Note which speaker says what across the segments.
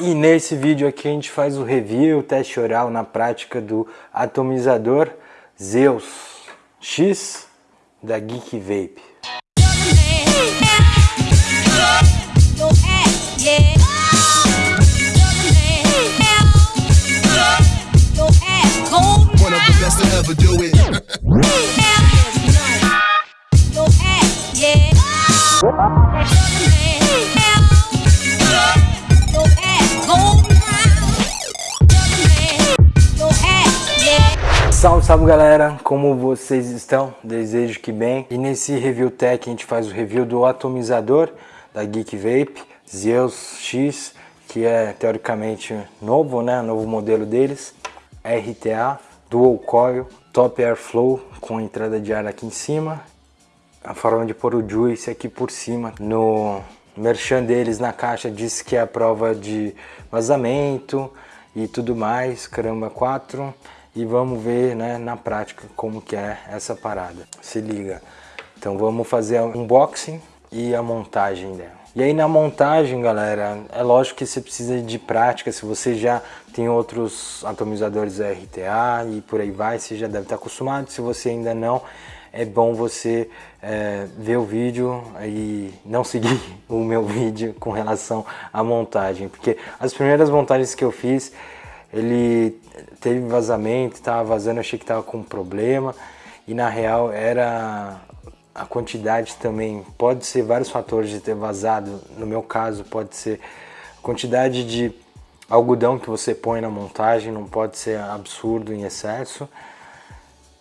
Speaker 1: E nesse vídeo aqui a gente faz o review, o teste oral na prática do atomizador Zeus X da Geek Vape. Salve, salve galera, como vocês estão? Desejo que bem. E nesse Review Tech a gente faz o review do atomizador da Geek Vape Zeus X, que é teoricamente novo, né? Novo modelo deles. RTA, Dual Coil, Top Airflow com entrada de ar aqui em cima. A forma de pôr o Juice aqui por cima. No merchan deles na caixa diz que é a prova de vazamento e tudo mais, caramba 4 e vamos ver né, na prática como que é essa parada. Se liga. Então vamos fazer um unboxing e a montagem dela. E aí na montagem, galera, é lógico que você precisa de prática, se você já tem outros atomizadores RTA e por aí vai, você já deve estar acostumado, se você ainda não, é bom você é, ver o vídeo e não seguir o meu vídeo com relação à montagem, porque as primeiras montagens que eu fiz, ele teve vazamento, estava vazando, achei que estava com problema. E na real era a quantidade também, pode ser vários fatores de ter vazado, no meu caso pode ser a quantidade de algodão que você põe na montagem, não pode ser absurdo em excesso.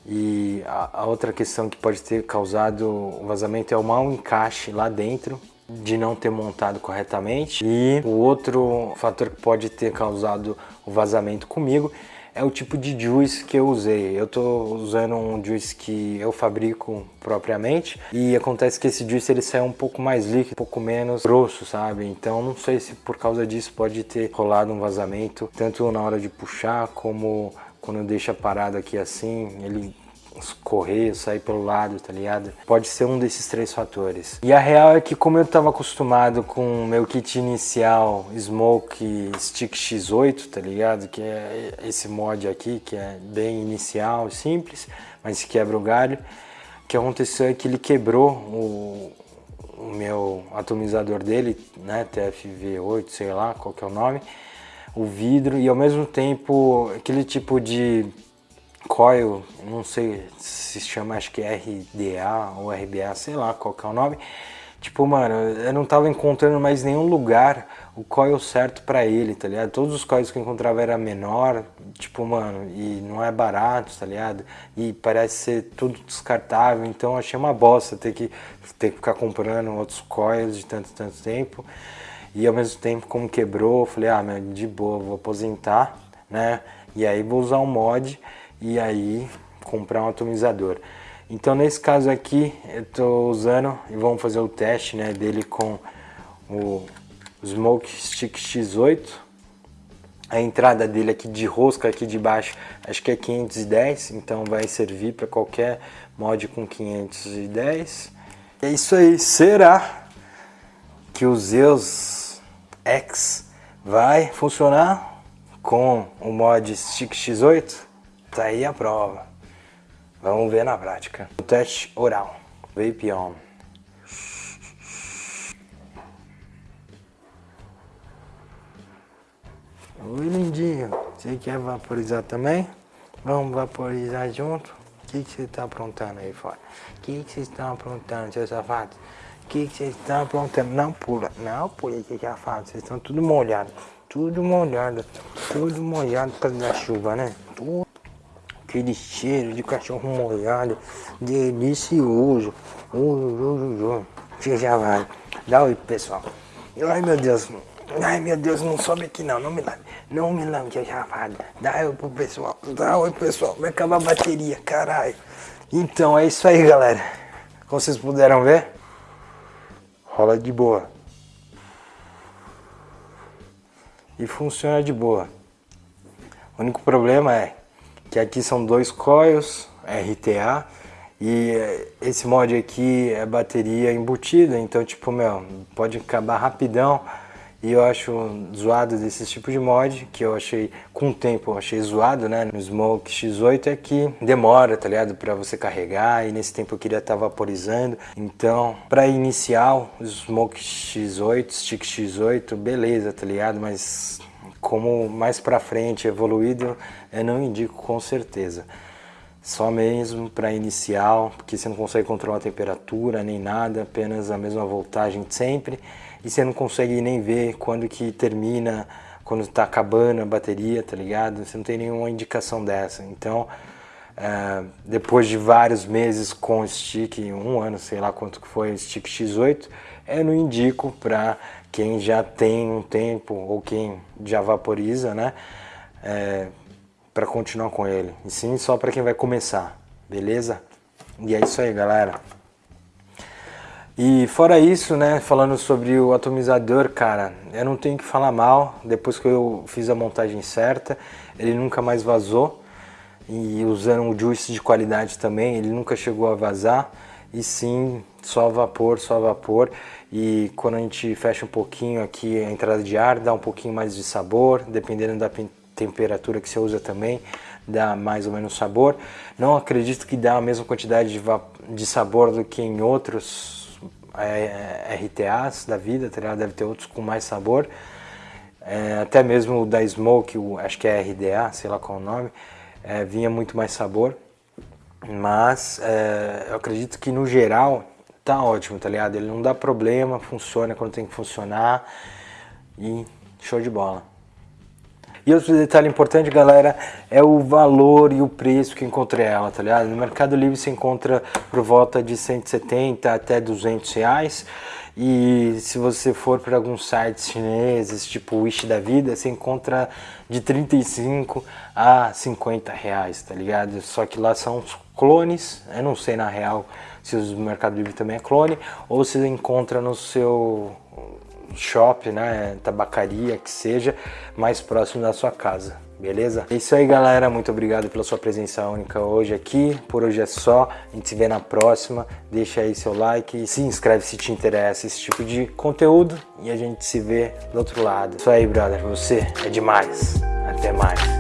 Speaker 1: E a, a outra questão que pode ter causado o vazamento é o mau encaixe lá dentro de não ter montado corretamente e o outro fator que pode ter causado o vazamento comigo é o tipo de juice que eu usei. Eu estou usando um juice que eu fabrico propriamente e acontece que esse juice ele sai um pouco mais líquido, um pouco menos grosso, sabe? Então não sei se por causa disso pode ter rolado um vazamento, tanto na hora de puxar como quando deixa parado aqui assim, ele escorrer, sair pelo lado, tá ligado? Pode ser um desses três fatores. E a real é que como eu tava acostumado com o meu kit inicial Smoke Stick X8, tá ligado? Que é esse mod aqui, que é bem inicial, simples, mas quebra o galho. O que aconteceu é que ele quebrou o, o meu atomizador dele, né, TFV8, sei lá qual que é o nome, o vidro e ao mesmo tempo aquele tipo de coil, não sei se chama, acho que é RDA ou RBA, sei lá qual que é o nome. Tipo, mano, eu não tava encontrando mais nenhum lugar o coil certo pra ele, tá ligado? Todos os coils que eu encontrava era menor, tipo, mano, e não é barato, tá ligado? E parece ser tudo descartável, então achei uma bosta ter que, ter que ficar comprando outros coils de tanto, tanto tempo. E ao mesmo tempo, como quebrou, eu falei, ah, meu, de boa, vou aposentar, né? E aí vou usar um mod e aí comprar um atomizador. Então nesse caso aqui eu estou usando e vamos fazer o teste né, dele com o Smoke Stick X8. A entrada dele aqui de rosca aqui de baixo acho que é 510, então vai servir para qualquer mod com 510. É isso aí, será que o Zeus X vai funcionar com o mod Stick X8? Tá aí a prova. Vamos ver na prática. O teste oral. Vape on. Oi, lindinho. Você quer vaporizar também? Vamos vaporizar junto? O que, você está aprontando aí fora? O que, que vocês estão aprontando, seus safados? O que, que vocês estão aprontando? Não pula, não pula, que safado. Vocês estão tudo molhado. Tudo molhado. Tudo molhado por causa da chuva, né? Tudo aquele cheiro de cachorro molhado, delicioso. Você já vai. Dá oi pessoal. Ai meu Deus. Ai meu Deus, não sobe aqui não, não me lave. Não me lave, que já Dá oi pro pessoal. Dá oi pessoal. Vai acabar a bateria, caralho. Então é isso aí galera. Como vocês puderam ver, rola de boa. E funciona de boa. O único problema é que aqui são dois coils RTA e esse mod aqui é bateria embutida, então tipo, meu, pode acabar rapidão E eu acho zoado desse tipo de mod, que eu achei, com o tempo, eu achei zoado, né, no Smoke X8, é que demora, tá ligado, pra você carregar, e nesse tempo eu queria estar tá vaporizando. Então, pra inicial, Smoke X8, Stick X8, beleza, tá ligado, mas como mais pra frente, evoluído, eu não indico com certeza. Só mesmo para inicial, porque você não consegue controlar a temperatura nem nada, apenas a mesma voltagem sempre e você não consegue nem ver quando que termina, quando está acabando a bateria, tá ligado? Você não tem nenhuma indicação dessa. Então, é, depois de vários meses com stick, um ano, sei lá quanto que foi stick X8, eu não indico para quem já tem um tempo ou quem já vaporiza, né? É, para continuar com ele. E sim só para quem vai começar, beleza? E é isso aí, galera. E fora isso, né, falando sobre o atomizador, cara, eu não tenho que falar mal, depois que eu fiz a montagem certa, ele nunca mais vazou, e usando um juice de qualidade também, ele nunca chegou a vazar, e sim, só vapor, só vapor, e quando a gente fecha um pouquinho aqui a entrada de ar, dá um pouquinho mais de sabor, dependendo da temperatura que você usa também, dá mais ou menos sabor. Não acredito que dá a mesma quantidade de, de sabor do que em outros é, é RTAs da vida, tá deve ter outros com mais sabor. É, até mesmo o da Smoke, o, acho que é RDA, sei lá qual é o nome, é, vinha muito mais sabor. Mas é, eu acredito que no geral tá ótimo, tá ligado? Ele não dá problema, funciona quando tem que funcionar e show de bola. E outro detalhe importante, galera, é o valor e o preço que encontrei ela, tá ligado? No Mercado Livre você encontra por volta de 170 até 200 reais. E se você for para alguns sites chineses, tipo Wish da vida, você encontra de 35 a 50 reais, tá ligado? Só que lá são os clones, eu não sei na real se o Mercado Livre também é clone, ou se encontra no seu shop, né, tabacaria, que seja, mais próximo da sua casa, beleza? É isso aí, galera. Muito obrigado pela sua presença única hoje aqui. Por hoje é só. A gente se vê na próxima. Deixa aí seu like, se inscreve se te interessa esse tipo de conteúdo e a gente se vê do outro lado. Isso aí, brother. Você é demais. Até mais.